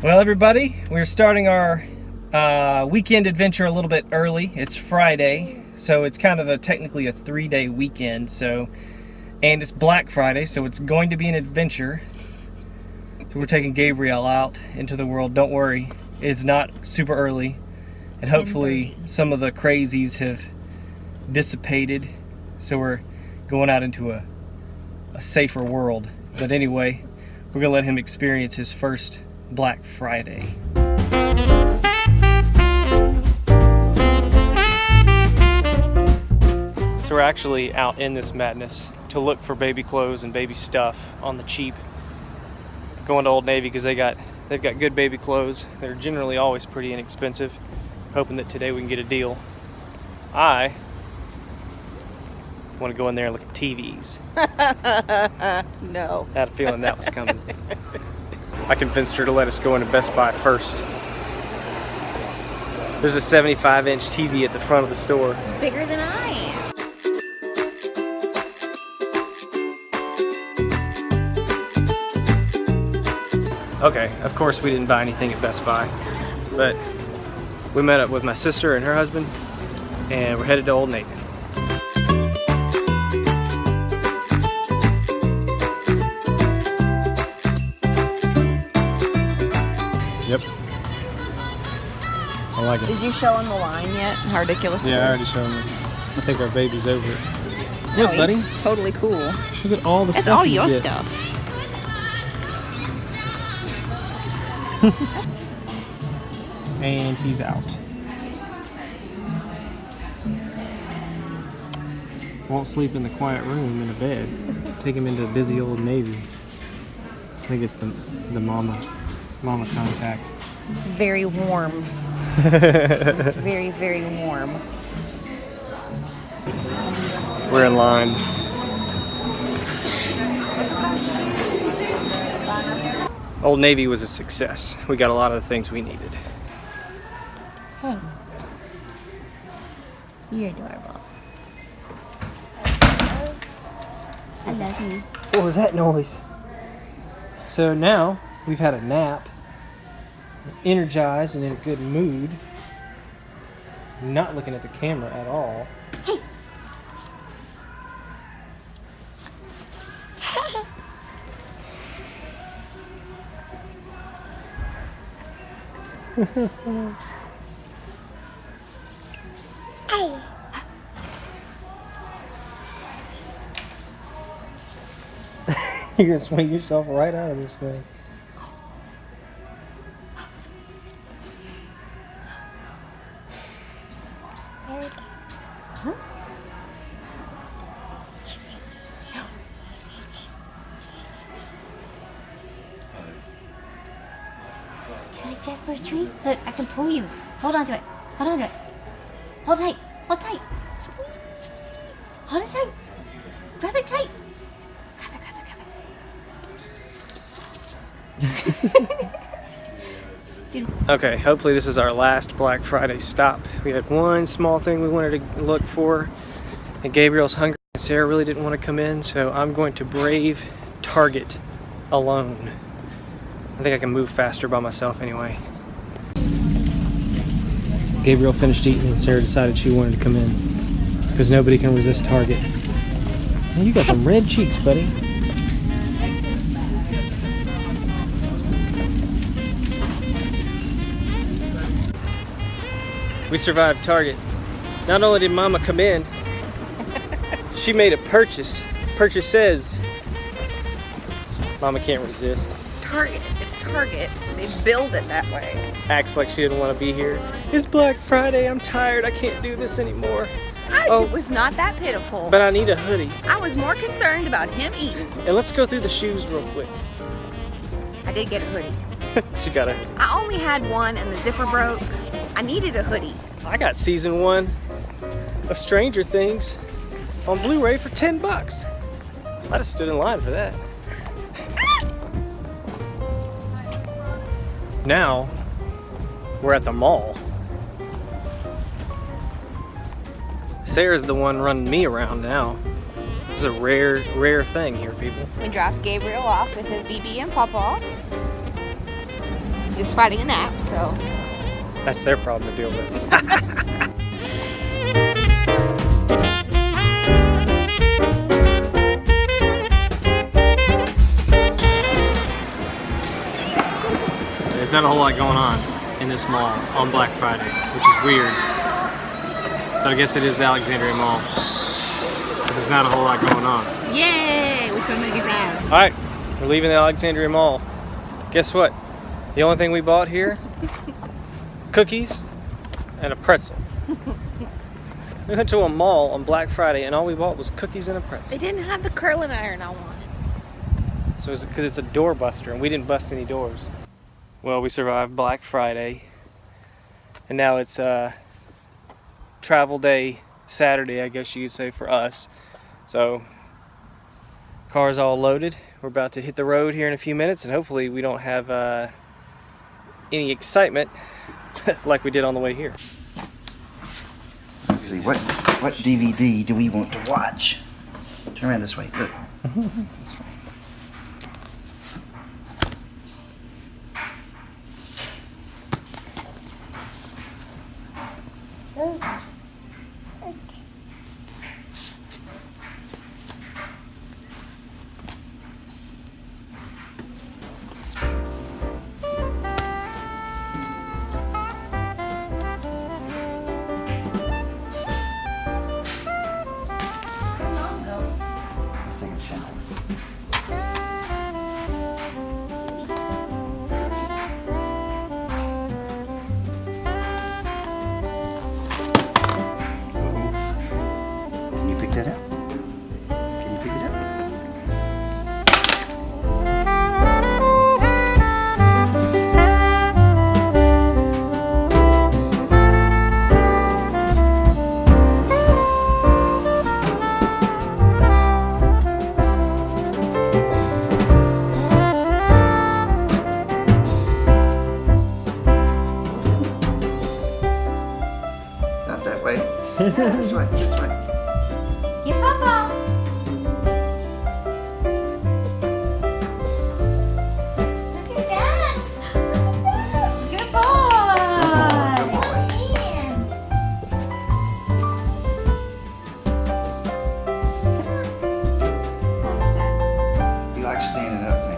Well, everybody, we're starting our uh, weekend adventure a little bit early. It's Friday, so it's kind of a technically a three-day weekend. So, and it's Black Friday, so it's going to be an adventure. So we're taking Gabriel out into the world. Don't worry, it's not super early, and hopefully some of the crazies have dissipated. So we're going out into a a safer world. But anyway, we're gonna let him experience his first Black Friday. So we're actually out in this madness to look for baby clothes and baby stuff on the cheap. Going to Old Navy because they got they've got good baby clothes. They're generally always pretty inexpensive. Hoping that today we can get a deal. I want to go in there and look at TVs. no. I had a feeling that was coming. I convinced her to let us go into Best Buy first. There's a 75 inch TV at the front of the store. Bigger than I am. Okay, of course we didn't buy anything at Best Buy, but we met up with my sister and her husband, and we're headed to Old Navy. Yep. I like it. Did you show him the line yet? How ridiculous it Yeah, I already showed him. I think our baby's over it. No, Look, buddy. he's totally cool. Look at all the It's stuff It's all your get. stuff. And he's out. Won't sleep in the quiet room in a bed. Take him into busy old Navy. I think it's the, the mama, mama contact. It's very warm. very, very warm. We're in line. Old Navy was a success. We got a lot of the things we needed. Hey. You're adorable. I love you. What was that noise? So now we've had a nap, energized and in a good mood, not looking at the camera at all. Hey! You're gonna swing yourself right out of this thing. Can I Jasper's tree? Look, I can pull you. Hold on to it. Hold on to it. Hold tight. Hold tight. Hold it tight. Grab it tight. Grab it, grab it, grab it. Okay, hopefully this is our last Black Friday stop. We had one small thing we wanted to look for, and Gabriel's hungry. and Sarah really didn't want to come in, so I'm going to brave Target alone. I think I can move faster by myself anyway. Gabriel finished eating and Sarah decided she wanted to come in because nobody can resist Target. Man, you got some red cheeks, buddy. We survived Target. Not only did Mama come in, she made a purchase. Purchase says. Mama can't resist. Target. Target. They build it that way. Acts like she didn't want to be here. It's Black Friday. I'm tired. I can't do this anymore. I Oh. was not that pitiful. But I need a hoodie. I was more concerned about him eating. And let's go through the shoes real quick. I did get a hoodie. she got a hoodie. I only had one and the zipper broke. I needed a hoodie. I got season one of Stranger Things on Blu-ray for 10 bucks. I'd have stood in line for that. Now, we're at the mall. Sarah's the one running me around now. It's a rare, rare thing here, people. We dropped Gabriel off with his BB and Papa. He's fighting a nap, so. That's their problem to deal with. There's not a whole lot going on in this mall on Black Friday, which is weird. But I guess it is the Alexandria Mall. But there's not a whole lot going on. Yay! We're gonna make it down. All right, we're leaving the Alexandria Mall. Guess what? The only thing we bought here, cookies and a pretzel. We went to a mall on Black Friday and all we bought was cookies and a pretzel. They didn't have the curling iron I wanted. So it's because it's a door buster and we didn't bust any doors. Well, we survived Black Friday and now it's uh, travel day Saturday, I guess you could say for us. So car's all loaded. We're about to hit the road here in a few minutes and hopefully we don't have uh, any excitement like we did on the way here. Let's see, what what DVD do we want to watch? Turn around this way. Look. this way, this way. Get Papa. Look at that. Look at that. Good boy. Good boy. And What's that? He likes standing up now.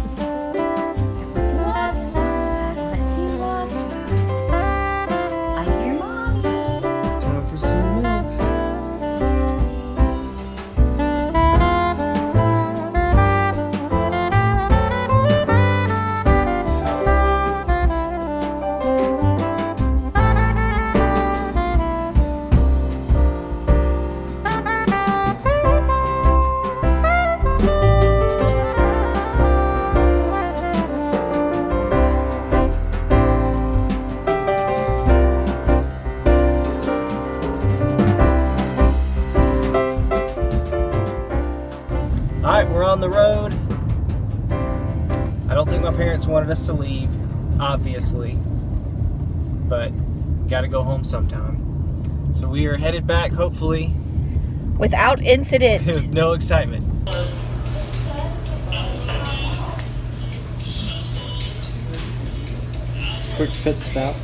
the road. I don't think my parents wanted us to leave, obviously, but got to go home sometime. So we are headed back, hopefully, Without incident. with no excitement. Quick pit stop.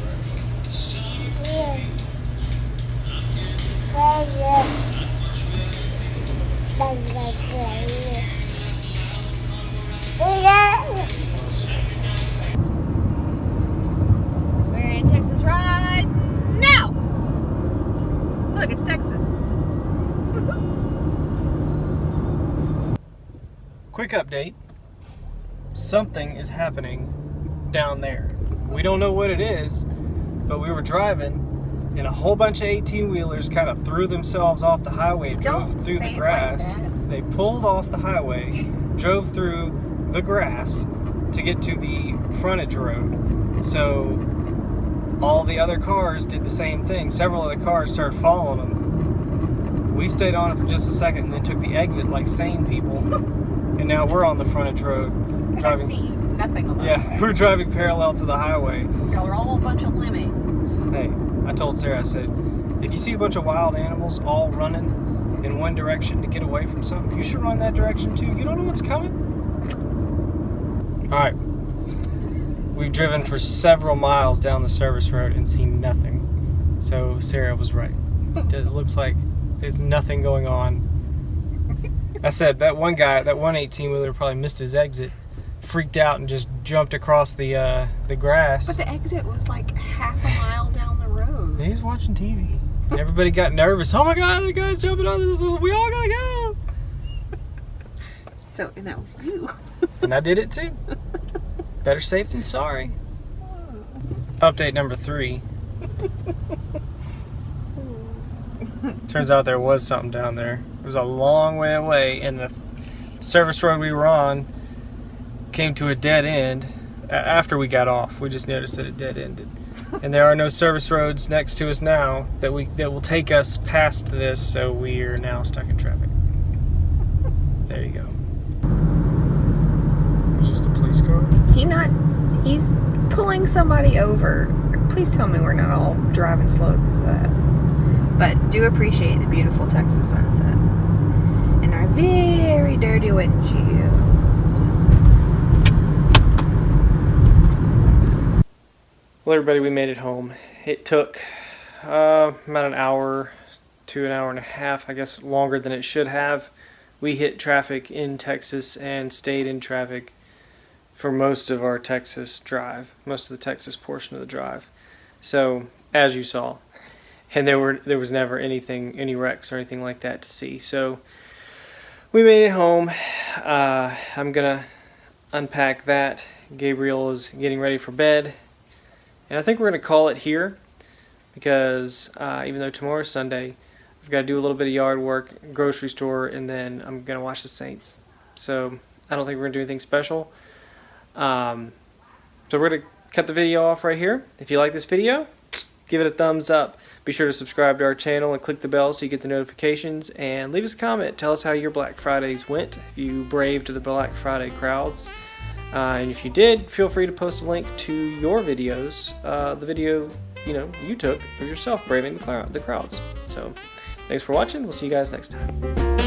Look, it's Texas. Quick update. Something is happening down there. We don't know what it is, but we were driving and a whole bunch of 18 wheelers kind of threw themselves off the highway drove Don't through the grass. like they pulled off the highway, drove through the grass to get to the frontage road. So all the other cars did the same thing. Several of the cars started following them. We stayed on it for just a second and then took the exit like sane people. and now we're on the frontage road And I driving. see nothing on the Yeah, we're driving parallel to the highway. Y'all are all a bunch of lemmings. Hey, I told Sarah, I said, if you see a bunch of wild animals all running in one direction to get away from something, you should run that direction too. You don't know what's coming. All right. We've driven for several miles down the service road and seen nothing. So Sarah was right. It looks like there's nothing going on. I said that one guy, that one 18 wheeler probably missed his exit, freaked out and just jumped across the uh, the grass. But the exit was like half a mile down the road. He's watching TV. Everybody got nervous. Oh my god, the guy's jumping on this. We all gotta go. So, and that was you. And I did it too. Better safe than sorry. Update number three. Turns out there was something down there. It was a long way away, and the service road we were on came to a dead end after we got off. We just noticed that it dead ended. And there are no service roads next to us now that we that will take us past this, so we are now stuck in traffic. There you go. It's just a police car. He not, he's pulling somebody over. Please tell me we're not all driving slow because of that. But do appreciate the beautiful Texas sunset. And our very dirty windshield. Well, everybody, we made it home. It took uh, about an hour to an hour and a half, I guess, longer than it should have. We hit traffic in Texas and stayed in traffic for most of our Texas drive, most of the Texas portion of the drive. So, as you saw, and there were there was never anything, any wrecks or anything like that to see. So, we made it home. Uh, I'm gonna unpack that. Gabriel is getting ready for bed. And I think we're to call it here because uh, even though tomorrow's Sunday, I've got to do a little bit of yard work, grocery store, and then I'm to watch the Saints. So I don't think we're to do anything special. Um, so we're going to cut the video off right here. If you like this video, give it a thumbs up. Be sure to subscribe to our channel and click the bell so you get the notifications. And leave us a comment. Tell us how your Black Fridays went. If you braved the Black Friday crowds. Uh, and if you did, feel free to post a link to your videos, uh, the video you know you took of yourself braving the, crowds. So, thanks for watching. We'll see you guys next time.